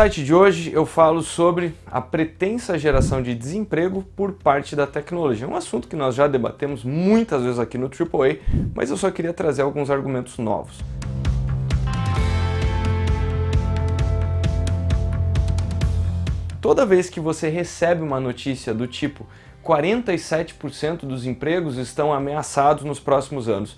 insight de hoje eu falo sobre a pretensa geração de desemprego por parte da tecnologia. Um assunto que nós já debatemos muitas vezes aqui no AAA, mas eu só queria trazer alguns argumentos novos. Toda vez que você recebe uma notícia do tipo 47% dos empregos estão ameaçados nos próximos anos,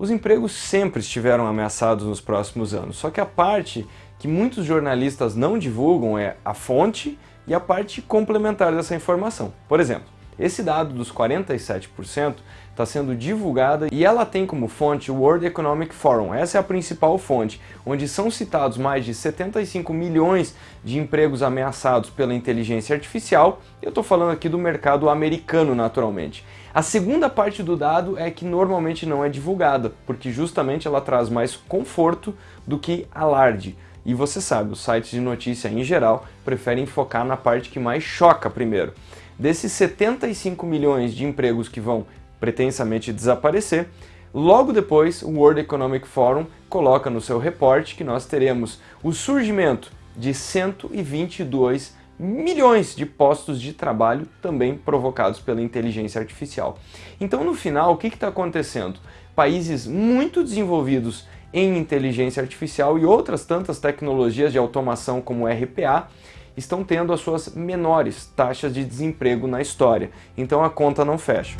os empregos sempre estiveram ameaçados nos próximos anos, só que a parte que muitos jornalistas não divulgam é a fonte e a parte complementar dessa informação. Por exemplo, esse dado dos 47% está sendo divulgada e ela tem como fonte o World Economic Forum. Essa é a principal fonte, onde são citados mais de 75 milhões de empregos ameaçados pela inteligência artificial. Eu estou falando aqui do mercado americano, naturalmente. A segunda parte do dado é que normalmente não é divulgada, porque justamente ela traz mais conforto do que alarde. E você sabe, os sites de notícia em geral preferem focar na parte que mais choca primeiro. Desses 75 milhões de empregos que vão pretensamente desaparecer, logo depois o World Economic Forum coloca no seu reporte que nós teremos o surgimento de 122 milhões de postos de trabalho também provocados pela inteligência artificial. Então no final o que está acontecendo? Países muito desenvolvidos em inteligência artificial e outras tantas tecnologias de automação como RPA estão tendo as suas menores taxas de desemprego na história, então a conta não fecha.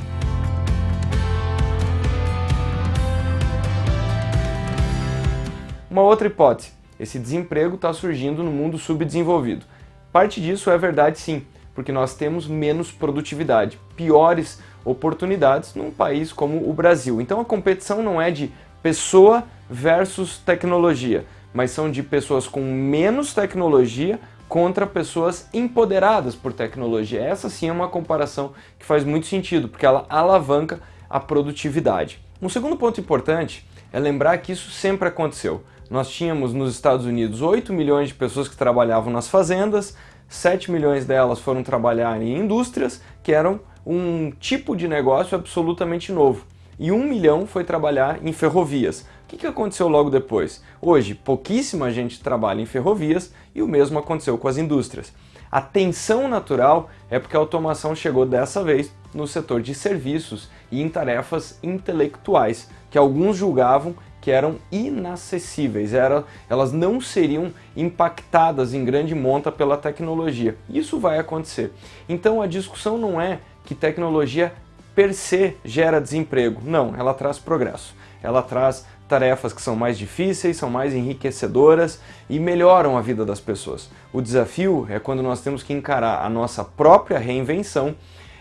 Uma outra hipótese, esse desemprego está surgindo no mundo subdesenvolvido. Parte disso é verdade sim, porque nós temos menos produtividade, piores oportunidades num país como o Brasil. Então a competição não é de pessoa versus tecnologia, mas são de pessoas com menos tecnologia contra pessoas empoderadas por tecnologia. Essa sim é uma comparação que faz muito sentido, porque ela alavanca a produtividade. Um segundo ponto importante é lembrar que isso sempre aconteceu. Nós tínhamos nos Estados Unidos 8 milhões de pessoas que trabalhavam nas fazendas, 7 milhões delas foram trabalhar em indústrias, que eram um tipo de negócio absolutamente novo. E um milhão foi trabalhar em ferrovias, que, que aconteceu logo depois? Hoje, pouquíssima gente trabalha em ferrovias e o mesmo aconteceu com as indústrias. A tensão natural é porque a automação chegou dessa vez no setor de serviços e em tarefas intelectuais, que alguns julgavam que eram inacessíveis, era, elas não seriam impactadas em grande monta pela tecnologia. Isso vai acontecer. Então a discussão não é que tecnologia per se gera desemprego, não, ela traz progresso. Ela traz tarefas que são mais difíceis, são mais enriquecedoras e melhoram a vida das pessoas. O desafio é quando nós temos que encarar a nossa própria reinvenção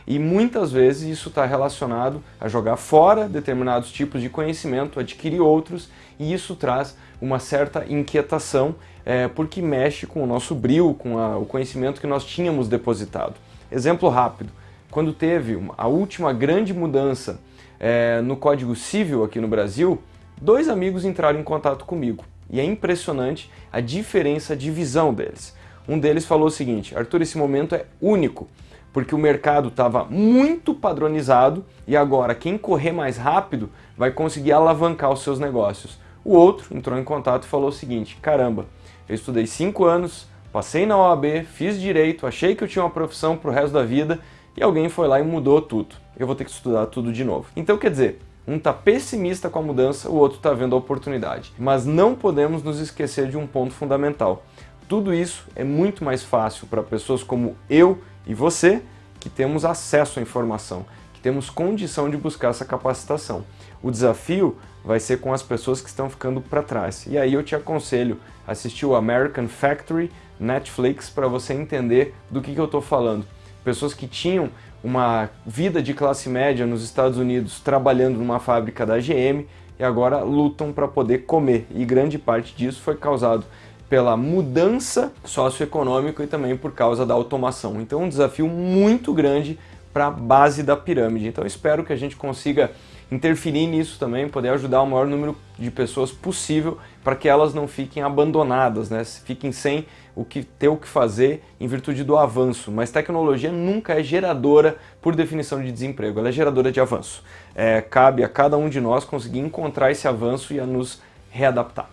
e muitas vezes isso está relacionado a jogar fora determinados tipos de conhecimento, adquirir outros, e isso traz uma certa inquietação é, porque mexe com o nosso brilho, com a, o conhecimento que nós tínhamos depositado. Exemplo rápido, quando teve a última grande mudança é, no Código Civil aqui no Brasil, dois amigos entraram em contato comigo e é impressionante a diferença de visão deles. Um deles falou o seguinte, Arthur, esse momento é único, porque o mercado estava muito padronizado e agora quem correr mais rápido vai conseguir alavancar os seus negócios. O outro entrou em contato e falou o seguinte, caramba, eu estudei cinco anos, passei na OAB, fiz direito, achei que eu tinha uma profissão para o resto da vida e alguém foi lá e mudou tudo. Eu vou ter que estudar tudo de novo. Então quer dizer, um está pessimista com a mudança, o outro está vendo a oportunidade. Mas não podemos nos esquecer de um ponto fundamental. Tudo isso é muito mais fácil para pessoas como eu e você, que temos acesso à informação, que temos condição de buscar essa capacitação. O desafio vai ser com as pessoas que estão ficando para trás. E aí eu te aconselho a assistir o American Factory Netflix para você entender do que, que eu estou falando. Pessoas que tinham uma vida de classe média nos Estados Unidos trabalhando numa fábrica da GM e agora lutam para poder comer. E grande parte disso foi causado pela mudança socioeconômica e também por causa da automação. Então um desafio muito grande para a base da pirâmide. Então espero que a gente consiga interferir nisso também, poder ajudar o maior número de pessoas possível para que elas não fiquem abandonadas, né? fiquem sem o que ter o que fazer em virtude do avanço. Mas tecnologia nunca é geradora por definição de desemprego, ela é geradora de avanço. É, cabe a cada um de nós conseguir encontrar esse avanço e a nos readaptar.